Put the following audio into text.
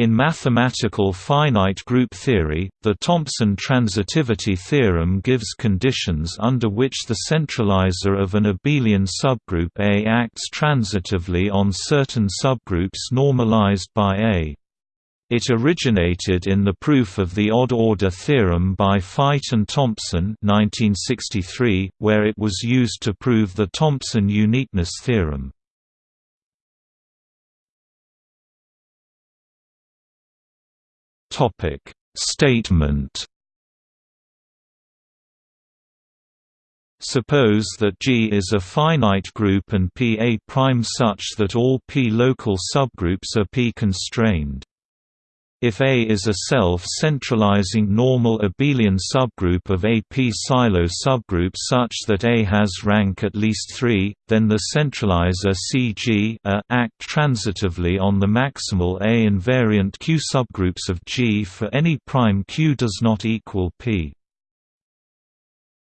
In mathematical finite group theory, the Thompson transitivity theorem gives conditions under which the centralizer of an abelian subgroup A acts transitively on certain subgroups normalized by A. It originated in the proof of the odd-order theorem by Feit and Thompson 1963, where it was used to prove the Thompson uniqueness theorem. Topic Statement Suppose that G is a finite group and P a prime such that all P local subgroups are P constrained. If A is a self-centralizing normal abelian subgroup of a p-Sylow subgroup such that A has rank at least 3, then the centralizer CG a act transitively on the maximal A invariant Q subgroups of G for any prime Q does not equal P.